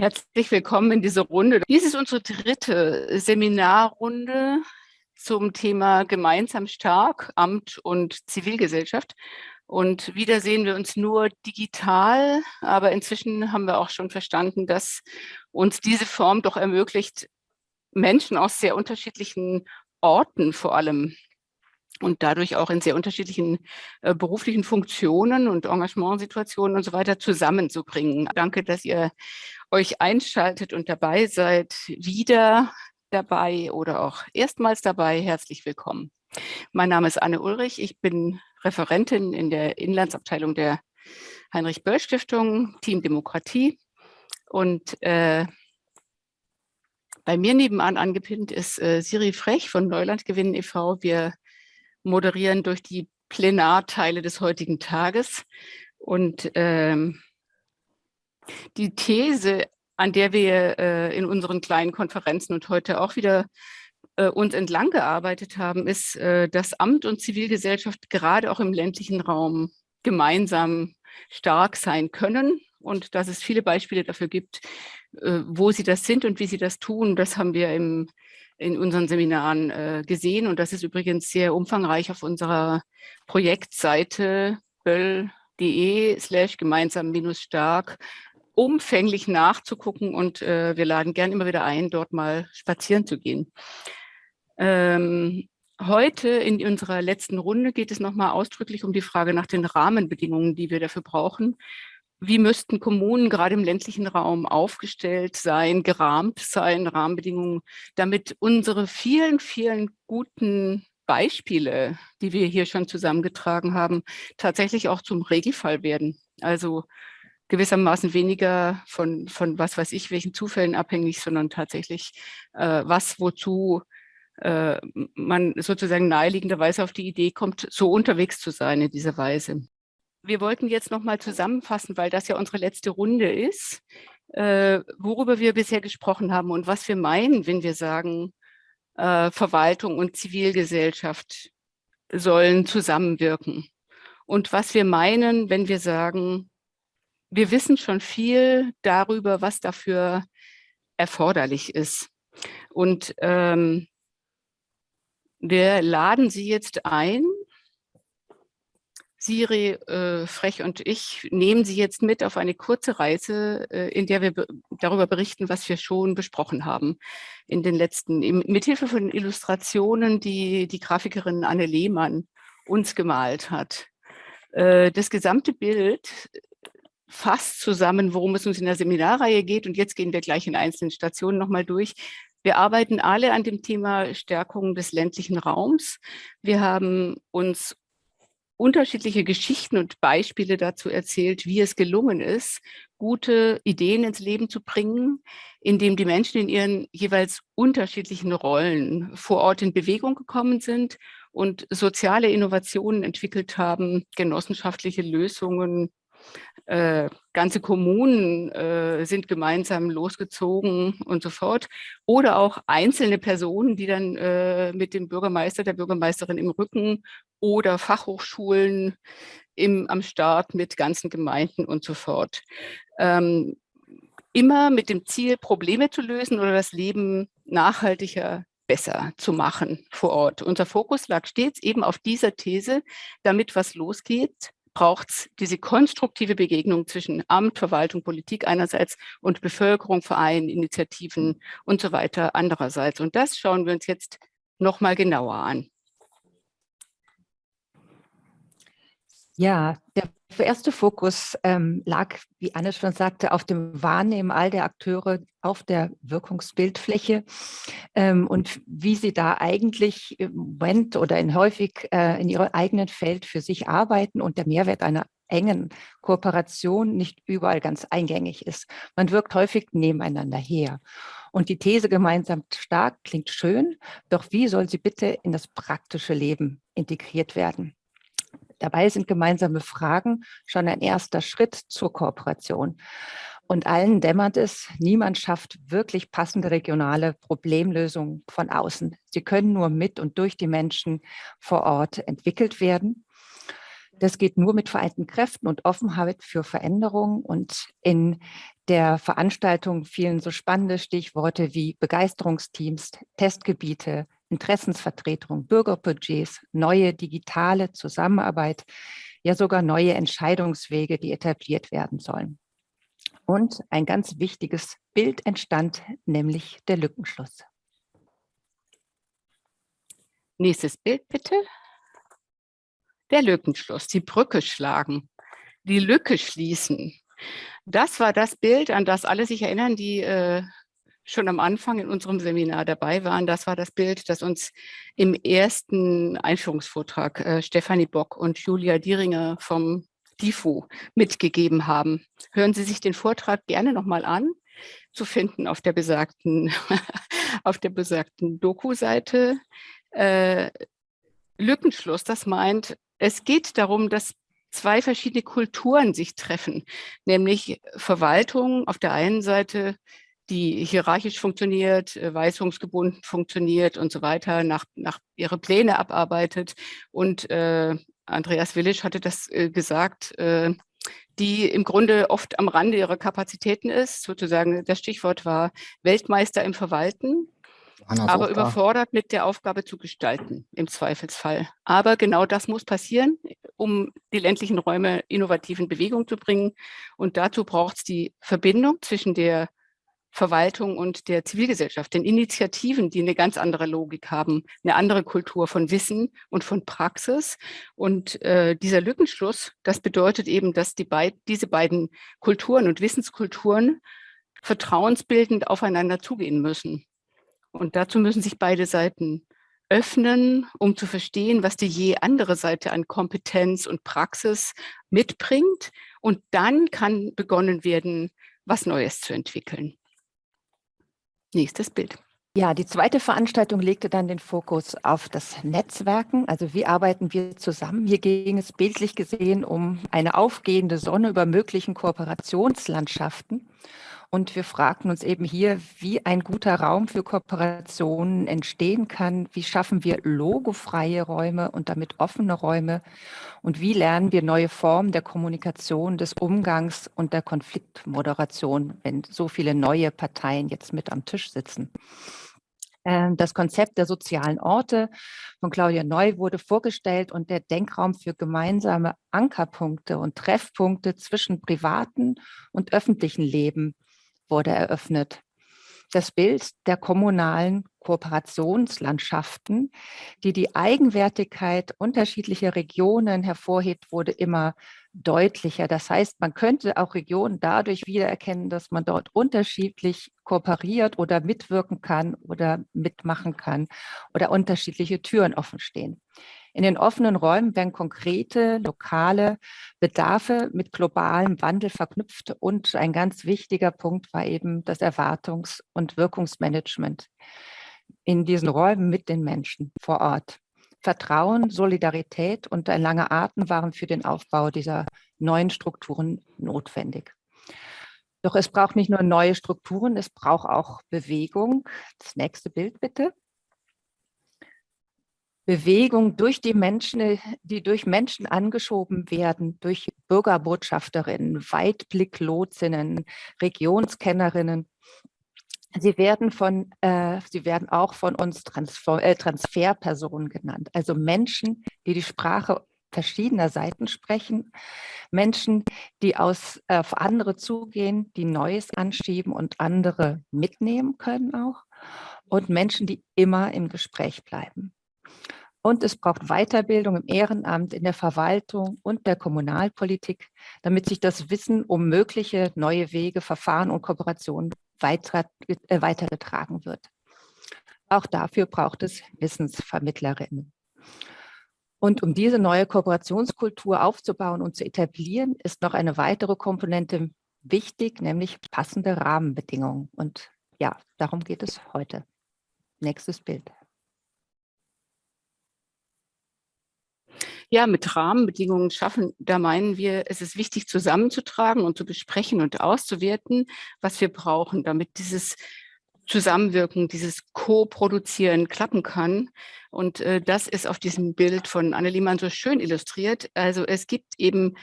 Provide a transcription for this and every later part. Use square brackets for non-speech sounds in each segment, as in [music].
Herzlich willkommen in dieser Runde. Dies ist unsere dritte Seminarrunde zum Thema Gemeinsam stark, Amt und Zivilgesellschaft. Und wieder sehen wir uns nur digital, aber inzwischen haben wir auch schon verstanden, dass uns diese Form doch ermöglicht, Menschen aus sehr unterschiedlichen Orten vor allem und dadurch auch in sehr unterschiedlichen äh, beruflichen Funktionen und Engagementsituationen und so weiter zusammenzubringen. Danke, dass ihr euch einschaltet und dabei seid. Wieder dabei oder auch erstmals dabei. Herzlich willkommen. Mein Name ist Anne Ulrich. Ich bin Referentin in der Inlandsabteilung der Heinrich-Böll-Stiftung, Team Demokratie. Und äh, bei mir nebenan angepinnt ist äh, Siri Frech von Neuland Gewinnen e.V. Wir moderieren durch die Plenarteile des heutigen Tages. Und ähm, die These, an der wir äh, in unseren kleinen Konferenzen und heute auch wieder äh, uns entlang gearbeitet haben, ist, äh, dass Amt und Zivilgesellschaft gerade auch im ländlichen Raum gemeinsam stark sein können und dass es viele Beispiele dafür gibt, äh, wo sie das sind und wie sie das tun. Das haben wir im in unseren Seminaren äh, gesehen. Und das ist übrigens sehr umfangreich auf unserer Projektseite böll.de slash gemeinsam minus stark umfänglich nachzugucken und äh, wir laden gern immer wieder ein, dort mal spazieren zu gehen. Ähm, heute in unserer letzten Runde geht es nochmal ausdrücklich um die Frage nach den Rahmenbedingungen, die wir dafür brauchen, wie müssten Kommunen gerade im ländlichen Raum aufgestellt sein, gerahmt sein, Rahmenbedingungen, damit unsere vielen, vielen guten Beispiele, die wir hier schon zusammengetragen haben, tatsächlich auch zum Regelfall werden. Also gewissermaßen weniger von, von was weiß ich, welchen Zufällen abhängig, sondern tatsächlich äh, was, wozu äh, man sozusagen naheliegenderweise auf die Idee kommt, so unterwegs zu sein in dieser Weise wir wollten jetzt noch mal zusammenfassen, weil das ja unsere letzte Runde ist, äh, worüber wir bisher gesprochen haben und was wir meinen, wenn wir sagen, äh, Verwaltung und Zivilgesellschaft sollen zusammenwirken. Und was wir meinen, wenn wir sagen, wir wissen schon viel darüber, was dafür erforderlich ist. Und ähm, wir laden Sie jetzt ein, Siri, äh, Frech und ich nehmen Sie jetzt mit auf eine kurze Reise, äh, in der wir be darüber berichten, was wir schon besprochen haben in den letzten, im, mithilfe von Illustrationen, die die Grafikerin Anne Lehmann uns gemalt hat. Äh, das gesamte Bild fasst zusammen, worum es uns in der Seminarreihe geht und jetzt gehen wir gleich in einzelnen Stationen nochmal durch. Wir arbeiten alle an dem Thema Stärkung des ländlichen Raums. Wir haben uns unterschiedliche Geschichten und Beispiele dazu erzählt, wie es gelungen ist, gute Ideen ins Leben zu bringen, indem die Menschen in ihren jeweils unterschiedlichen Rollen vor Ort in Bewegung gekommen sind und soziale Innovationen entwickelt haben, genossenschaftliche Lösungen äh, ganze Kommunen äh, sind gemeinsam losgezogen und so fort. Oder auch einzelne Personen, die dann äh, mit dem Bürgermeister, der Bürgermeisterin im Rücken oder Fachhochschulen im, am Start mit ganzen Gemeinden und so fort. Ähm, immer mit dem Ziel, Probleme zu lösen oder das Leben nachhaltiger besser zu machen vor Ort. Unser Fokus lag stets eben auf dieser These, damit was losgeht, braucht es diese konstruktive Begegnung zwischen Amt, Verwaltung, Politik einerseits und Bevölkerung, Vereinen, Initiativen und so weiter andererseits. Und das schauen wir uns jetzt noch mal genauer an. Ja, der erste Fokus ähm, lag, wie Anne schon sagte, auf dem Wahrnehmen all der Akteure auf der Wirkungsbildfläche ähm, und wie sie da eigentlich im Moment oder in häufig äh, in ihrem eigenen Feld für sich arbeiten und der Mehrwert einer engen Kooperation nicht überall ganz eingängig ist. Man wirkt häufig nebeneinander her. Und die These gemeinsam stark klingt schön, doch wie soll sie bitte in das praktische Leben integriert werden? Dabei sind gemeinsame Fragen schon ein erster Schritt zur Kooperation. Und allen dämmert es, niemand schafft wirklich passende regionale Problemlösungen von außen. Sie können nur mit und durch die Menschen vor Ort entwickelt werden. Das geht nur mit vereinten Kräften und Offenheit für Veränderung. Und in der Veranstaltung fielen so spannende Stichworte wie Begeisterungsteams, Testgebiete, Interessensvertretung, Bürgerbudgets, neue digitale Zusammenarbeit, ja sogar neue Entscheidungswege, die etabliert werden sollen. Und ein ganz wichtiges Bild entstand, nämlich der Lückenschluss. Nächstes Bild bitte. Der Lückenschluss, die Brücke schlagen, die Lücke schließen. Das war das Bild, an das alle sich erinnern, die äh, schon am Anfang in unserem Seminar dabei waren. Das war das Bild, das uns im ersten Einführungsvortrag äh, Stefanie Bock und Julia Dieringer vom DIFO mitgegeben haben. Hören Sie sich den Vortrag gerne nochmal an, zu finden auf der besagten, [laughs] besagten Doku-Seite. Äh, Lückenschluss, das meint, es geht darum, dass zwei verschiedene Kulturen sich treffen, nämlich Verwaltung auf der einen Seite, die hierarchisch funktioniert, äh, weisungsgebunden funktioniert und so weiter, nach, nach ihre Pläne abarbeitet. Und äh, Andreas Willisch hatte das äh, gesagt, äh, die im Grunde oft am Rande ihrer Kapazitäten ist. Sozusagen das Stichwort war Weltmeister im Verwalten aber überfordert mit der Aufgabe zu gestalten, im Zweifelsfall. Aber genau das muss passieren, um die ländlichen Räume innovativ in Bewegung zu bringen. Und dazu braucht es die Verbindung zwischen der Verwaltung und der Zivilgesellschaft, den Initiativen, die eine ganz andere Logik haben, eine andere Kultur von Wissen und von Praxis. Und äh, dieser Lückenschluss, das bedeutet eben, dass die beid diese beiden Kulturen und Wissenskulturen vertrauensbildend aufeinander zugehen müssen. Und dazu müssen sich beide Seiten öffnen, um zu verstehen, was die je andere Seite an Kompetenz und Praxis mitbringt. Und dann kann begonnen werden, was Neues zu entwickeln. Nächstes Bild. Ja, die zweite Veranstaltung legte dann den Fokus auf das Netzwerken. Also wie arbeiten wir zusammen? Hier ging es bildlich gesehen um eine aufgehende Sonne über möglichen Kooperationslandschaften. Und wir fragten uns eben hier, wie ein guter Raum für Kooperationen entstehen kann. Wie schaffen wir logofreie Räume und damit offene Räume? Und wie lernen wir neue Formen der Kommunikation, des Umgangs und der Konfliktmoderation, wenn so viele neue Parteien jetzt mit am Tisch sitzen? Ähm, das Konzept der sozialen Orte von Claudia Neu wurde vorgestellt und der Denkraum für gemeinsame Ankerpunkte und Treffpunkte zwischen privaten und öffentlichen Leben wurde eröffnet. Das Bild der kommunalen Kooperationslandschaften, die die Eigenwertigkeit unterschiedlicher Regionen hervorhebt, wurde immer deutlicher. Das heißt, man könnte auch Regionen dadurch wiedererkennen, dass man dort unterschiedlich kooperiert oder mitwirken kann oder mitmachen kann oder unterschiedliche Türen offen stehen. In den offenen Räumen werden konkrete lokale Bedarfe mit globalem Wandel verknüpft und ein ganz wichtiger Punkt war eben das Erwartungs- und Wirkungsmanagement in diesen Räumen mit den Menschen vor Ort. Vertrauen, Solidarität und ein langer Atem waren für den Aufbau dieser neuen Strukturen notwendig. Doch es braucht nicht nur neue Strukturen, es braucht auch Bewegung. Das nächste Bild bitte. Bewegung durch die Menschen, die durch Menschen angeschoben werden, durch Bürgerbotschafterinnen, Weitblicklotsinnen, Regionskennerinnen. Sie werden, von, äh, sie werden auch von uns Transfer, äh, Transferpersonen genannt, also Menschen, die die Sprache verschiedener Seiten sprechen, Menschen, die aus, äh, auf andere zugehen, die Neues anschieben und andere mitnehmen können auch und Menschen, die immer im Gespräch bleiben. Und es braucht Weiterbildung im Ehrenamt, in der Verwaltung und der Kommunalpolitik, damit sich das Wissen um mögliche neue Wege, Verfahren und Kooperationen äh, weitergetragen wird. Auch dafür braucht es Wissensvermittlerinnen. Und um diese neue Kooperationskultur aufzubauen und zu etablieren, ist noch eine weitere Komponente wichtig, nämlich passende Rahmenbedingungen. Und ja, darum geht es heute. Nächstes Bild. Ja, mit Rahmenbedingungen schaffen, da meinen wir, es ist wichtig zusammenzutragen und zu besprechen und auszuwerten, was wir brauchen, damit dieses Zusammenwirken, dieses Co-Produzieren klappen kann. Und äh, das ist auf diesem Bild von Anne Liemann so schön illustriert. Also es gibt eben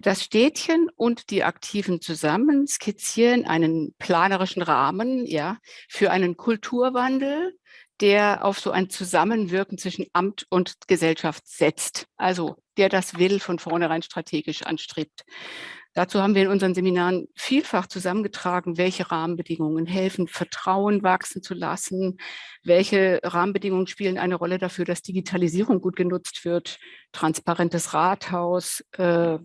das Städtchen und die Aktiven zusammen skizzieren einen planerischen Rahmen ja, für einen Kulturwandel, der auf so ein Zusammenwirken zwischen Amt und Gesellschaft setzt. Also der das will, von vornherein strategisch anstrebt. Dazu haben wir in unseren Seminaren vielfach zusammengetragen, welche Rahmenbedingungen helfen, Vertrauen wachsen zu lassen, welche Rahmenbedingungen spielen eine Rolle dafür, dass Digitalisierung gut genutzt wird, transparentes Rathaus, äh,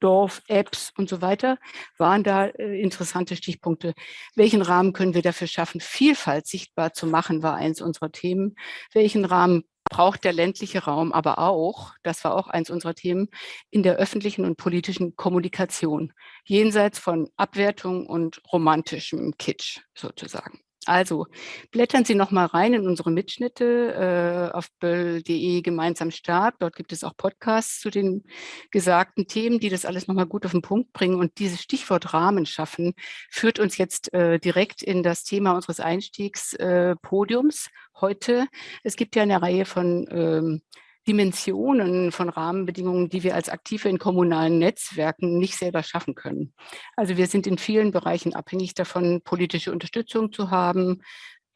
Dorf-Apps und so weiter, waren da äh, interessante Stichpunkte. Welchen Rahmen können wir dafür schaffen, Vielfalt sichtbar zu machen, war eins unserer Themen. Welchen Rahmen braucht der ländliche Raum aber auch, das war auch eins unserer Themen, in der öffentlichen und politischen Kommunikation, jenseits von Abwertung und romantischem Kitsch sozusagen. Also blättern Sie noch mal rein in unsere Mitschnitte äh, auf böll.de gemeinsam stark. Dort gibt es auch Podcasts zu den gesagten Themen, die das alles noch mal gut auf den Punkt bringen. Und dieses Stichwort Rahmen schaffen führt uns jetzt äh, direkt in das Thema unseres Einstiegspodiums äh, heute. Es gibt ja eine Reihe von ähm, Dimensionen von Rahmenbedingungen, die wir als Aktive in kommunalen Netzwerken nicht selber schaffen können. Also wir sind in vielen Bereichen abhängig davon, politische Unterstützung zu haben,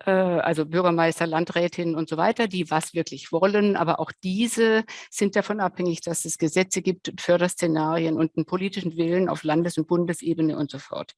äh, also Bürgermeister, Landrätinnen und so weiter, die was wirklich wollen. Aber auch diese sind davon abhängig, dass es Gesetze gibt, Förderszenarien und einen politischen Willen auf Landes- und Bundesebene und so fort.